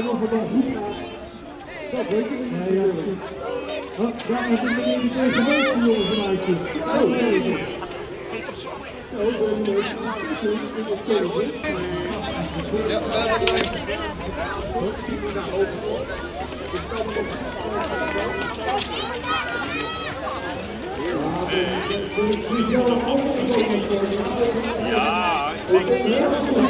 En of het dan goed gaat, dat weet ik niet natuurlijk. Oh, daar is een meneer die tegen jongen van Uitjes. Oh, nee, nee. Oh, dat is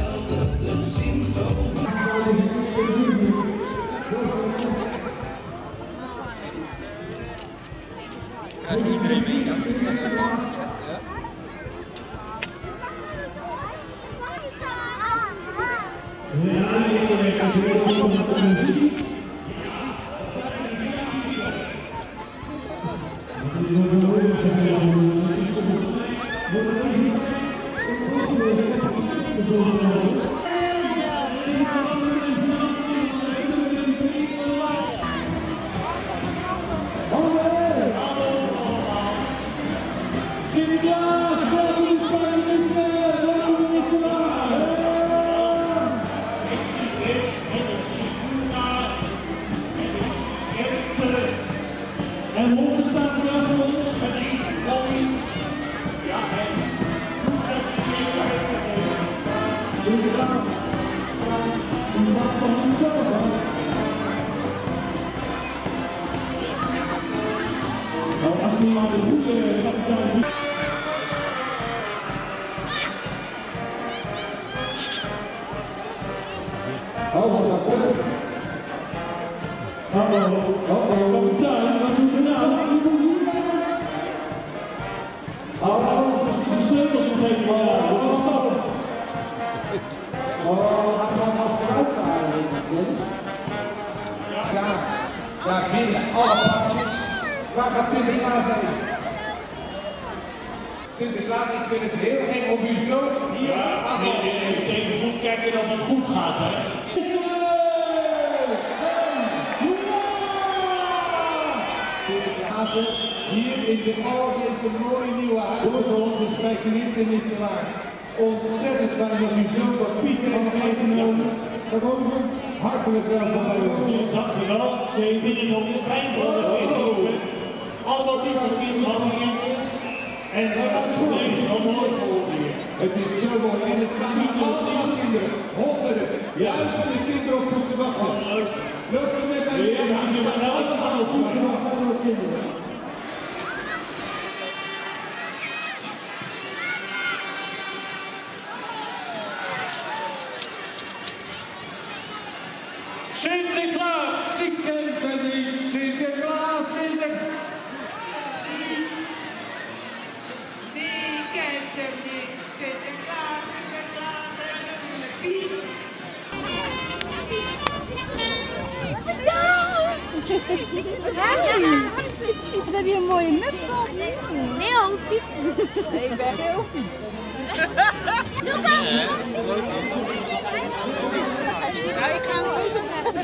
Sinterklaas, als nu maar de goede kapitein Oh, wat dat komt. Hallo, oh, kapitein, wat doet u nou? Oh, Oh, gaat nog vooruit varen, Ja, daar binnen alle pakjes. Waar gaat Sinterklaas heen? Sinterklaas, ik vind het heel eng om u zo hier aan te Ik even goed kijken dat het goed gaat, hè. Sinterklaas, hier in de oude deze mooie nieuwe voor onze spijkenissen in Israël. Ontzettend fijn dat u zulke pieten heeft meegenomen. Hartelijk welkom bij ons. Dankjewel. Ze vinden het ook fijn dat we allemaal lieve kinderen En dat is zo je. Het is zo mooi en er staan hier allemaal kinderen, honderden, duizenden kinderen op te wachten. Loop er met mij mee, Ja, die te wachten. Allemaal kinderen. Heb je een mooie muts op? Heel vies. Nee, ik ben heel vies. Doe kom, Ja, ik ga hem ook nog naar de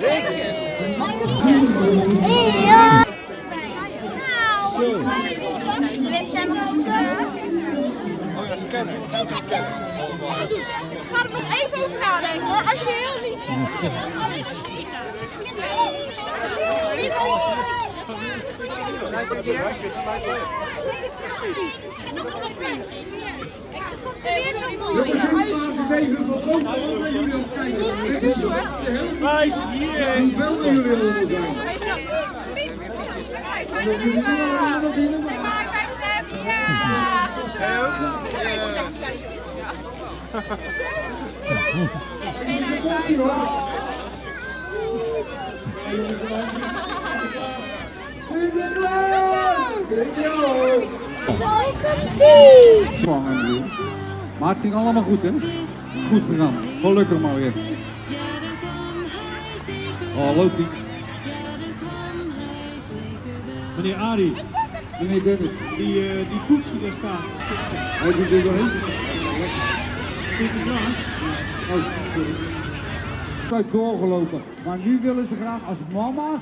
Hey, ja. Nou, we zijn Oh ja, scannen. Ik ga er nog even over nadenken hoor, als je heel lief Jongens, Wijs hier! Hoe veel er jullie allemaal zijn. Vangen, Maar het ging allemaal goed, hè? Goed gegaan. Gelukkig maar weer. Oh, loopt ie. Meneer Arie, Meneer Dennis, die, eh, die koets daar staat. hij doet er doorheen. Sinterklaas. Oh, sorry. Ik doorgelopen. Maar nu willen ze graag als mama's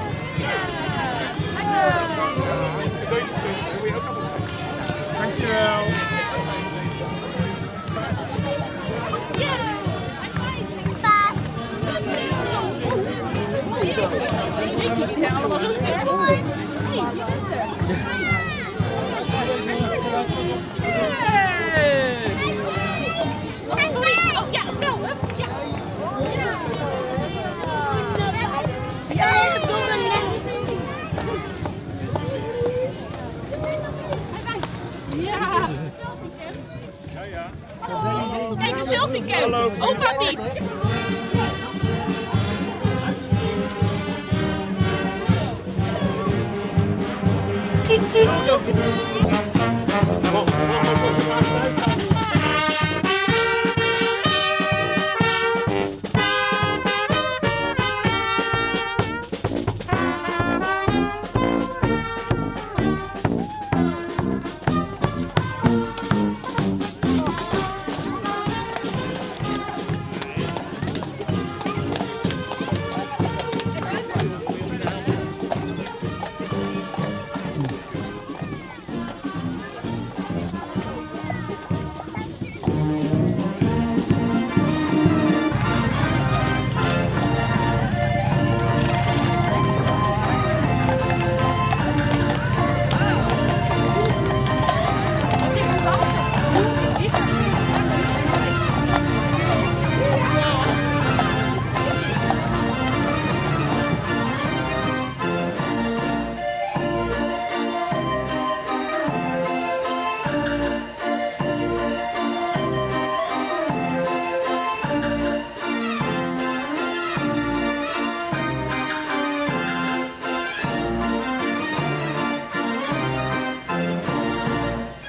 Opa kom.